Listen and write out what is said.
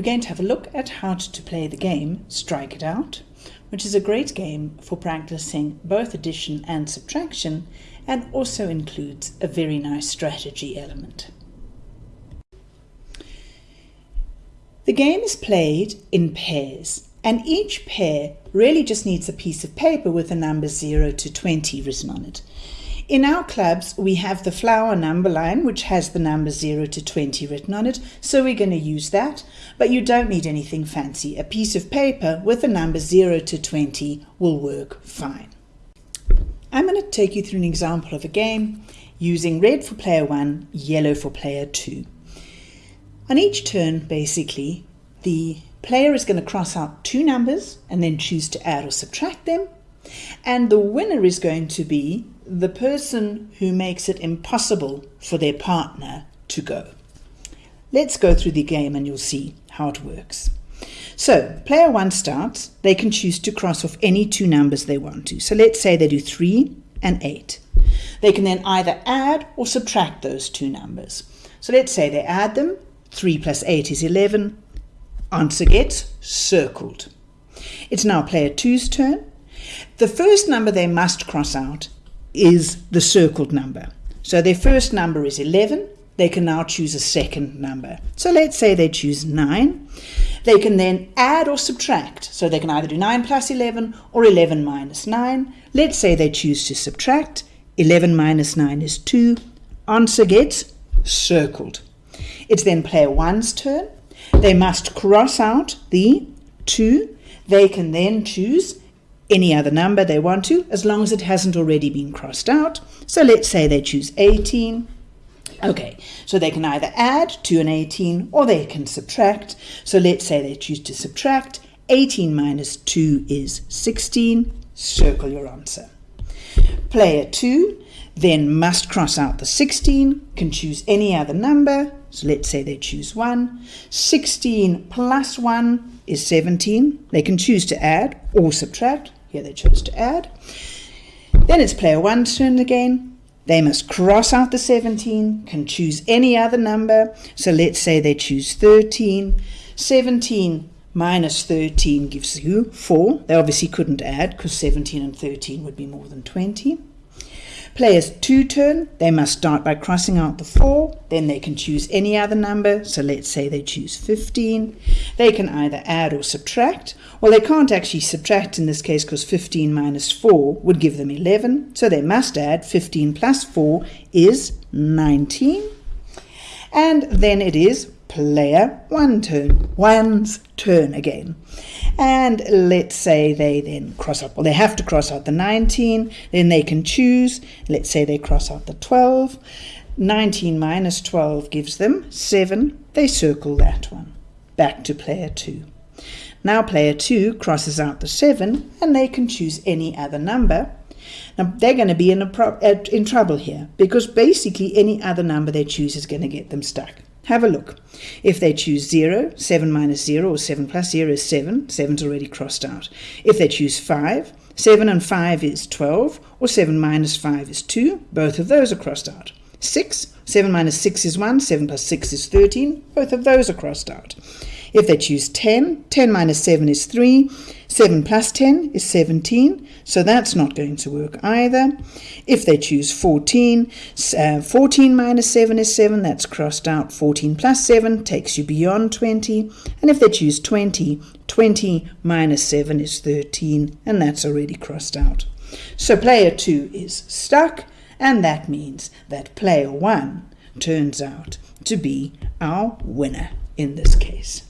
we're going to have a look at how to play the game Strike It Out, which is a great game for practicing both addition and subtraction and also includes a very nice strategy element. The game is played in pairs and each pair really just needs a piece of paper with the numbers 0 to 20 written on it. In our clubs, we have the flower number line, which has the numbers 0 to 20 written on it, so we're going to use that. But you don't need anything fancy. A piece of paper with the numbers 0 to 20 will work fine. I'm going to take you through an example of a game using red for player 1, yellow for player 2. On each turn, basically, the player is going to cross out two numbers and then choose to add or subtract them. And the winner is going to be the person who makes it impossible for their partner to go. Let's go through the game and you'll see how it works. So, player one starts. They can choose to cross off any two numbers they want to. So let's say they do 3 and 8. They can then either add or subtract those two numbers. So let's say they add them. 3 plus 8 is 11. Answer gets circled. It's now player two's turn. The first number they must cross out is the circled number. So their first number is 11. They can now choose a second number. So let's say they choose 9. They can then add or subtract. So they can either do 9 plus 11 or 11 minus 9. Let's say they choose to subtract. 11 minus 9 is 2. Answer gets circled. It's then player 1's turn. They must cross out the 2. They can then choose any other number they want to, as long as it hasn't already been crossed out. So let's say they choose 18. Okay, so they can either add to an 18 or they can subtract. So let's say they choose to subtract. 18 minus 2 is 16. Circle your answer. Player 2 then must cross out the 16, can choose any other number. So let's say they choose 1. 16 plus 1 is 17. They can choose to add or subtract. Here they chose to add. Then it's player one's turn again. They must cross out the 17, can choose any other number. So let's say they choose 13. 17 minus 13 gives you 4. They obviously couldn't add because 17 and 13 would be more than 20. Players two turn, they must start by crossing out the 4, then they can choose any other number, so let's say they choose 15. They can either add or subtract. Well, they can't actually subtract in this case because 15 minus 4 would give them 11, so they must add 15 plus 4 is 19. And then it is player one turn, one's turn again. And let's say they then cross out, well, they have to cross out the 19, then they can choose. Let's say they cross out the 12. 19 minus 12 gives them 7. They circle that one. Back to player 2. Now player 2 crosses out the 7 and they can choose any other number. Now they're going to be in, a uh, in trouble here because basically any other number they choose is going to get them stuck. Have a look. If they choose 0, 7 minus 0 or 7 plus 0 is 7. 7's already crossed out. If they choose 5, 7 and 5 is 12 or 7 minus 5 is 2. Both of those are crossed out. 6, 7 minus 6 is 1, 7 plus 6 is 13. Both of those are crossed out. If they choose 10, 10 minus 7 is 3, 7 plus 10 is 17, so that's not going to work either. If they choose 14, uh, 14 minus 7 is 7, that's crossed out. 14 plus 7 takes you beyond 20. And if they choose 20, 20 minus 7 is 13, and that's already crossed out. So player 2 is stuck, and that means that player 1 turns out to be our winner in this case.